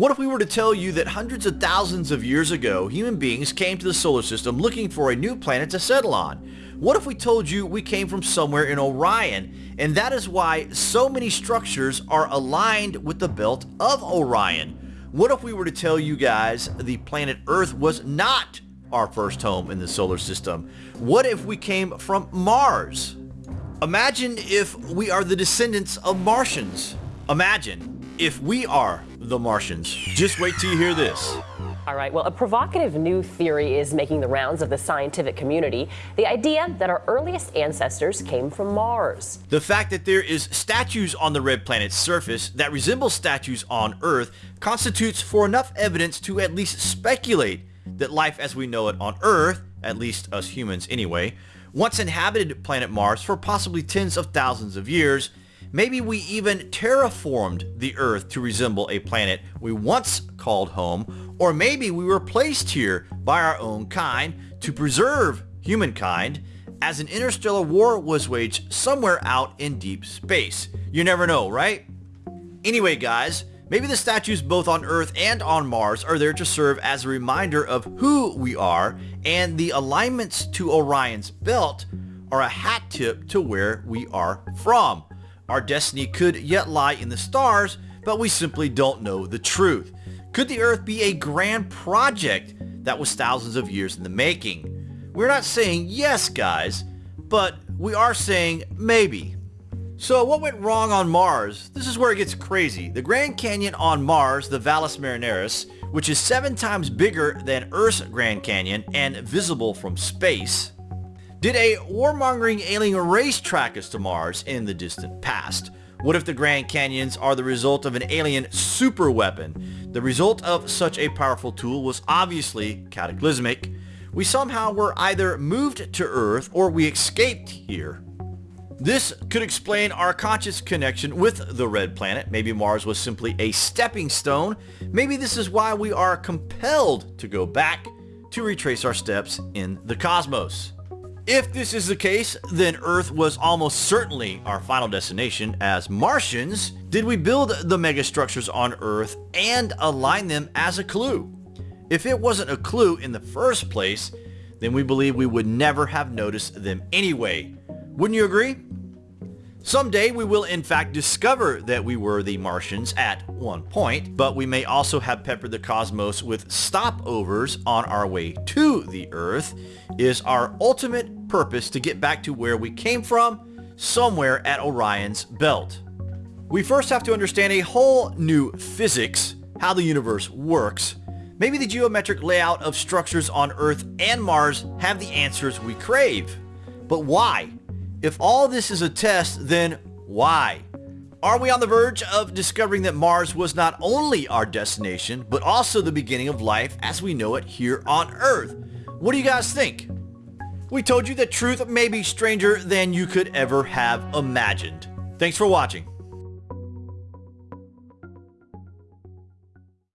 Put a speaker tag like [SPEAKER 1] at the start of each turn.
[SPEAKER 1] What if we were to tell you that hundreds of thousands of years ago, human beings came to the solar system looking for a new planet to settle on? What if we told you we came from somewhere in Orion, and that is why so many structures are aligned with the belt of Orion? What if we were to tell you guys the planet Earth was not our first home in the solar system? What if we came from Mars? Imagine if we are the descendants of Martians. Imagine if we are the Martians. Just wait till you hear this.
[SPEAKER 2] All right, well, a provocative new theory is making the rounds of the scientific community. The idea that our earliest ancestors came from Mars.
[SPEAKER 1] The fact that there is statues on the red planet's surface that resemble statues on Earth constitutes for enough evidence to at least speculate that life as we know it on Earth, at least us humans anyway, once inhabited planet Mars for possibly tens of thousands of years Maybe we even terraformed the Earth to resemble a planet we once called home, or maybe we were placed here by our own kind to preserve humankind as an interstellar war was waged somewhere out in deep space. You never know, right? Anyway guys, maybe the statues both on Earth and on Mars are there to serve as a reminder of who we are and the alignments to Orion's belt are a hat tip to where we are from. Our destiny could yet lie in the stars, but we simply don't know the truth. Could the Earth be a grand project that was thousands of years in the making? We're not saying yes, guys, but we are saying maybe. So what went wrong on Mars? This is where it gets crazy. The Grand Canyon on Mars, the Valles Marineris, which is seven times bigger than Earth's Grand Canyon and visible from space, did a warmongering alien race track us to Mars in the distant past? What if the Grand Canyons are the result of an alien superweapon? The result of such a powerful tool was obviously cataclysmic. We somehow were either moved to Earth or we escaped here. This could explain our conscious connection with the red planet. Maybe Mars was simply a stepping stone. Maybe this is why we are compelled to go back to retrace our steps in the cosmos. If this is the case, then Earth was almost certainly our final destination as Martians. Did we build the megastructures on Earth and align them as a clue? If it wasn't a clue in the first place, then we believe we would never have noticed them anyway. Wouldn't you agree? Someday we will in fact discover that we were the Martians at one point, but we may also have peppered the cosmos with stopovers on our way to the Earth. Is our ultimate purpose to get back to where we came from, somewhere at Orion's belt. We first have to understand a whole new physics, how the universe works. Maybe the geometric layout of structures on Earth and Mars have the answers we crave. But why? If all this is a test, then why? Are we on the verge of discovering that Mars was not only our destination, but also the beginning of life as we know it here on Earth? What do you guys think? We told you that truth may be stranger than you could ever have imagined. Thanks for watching.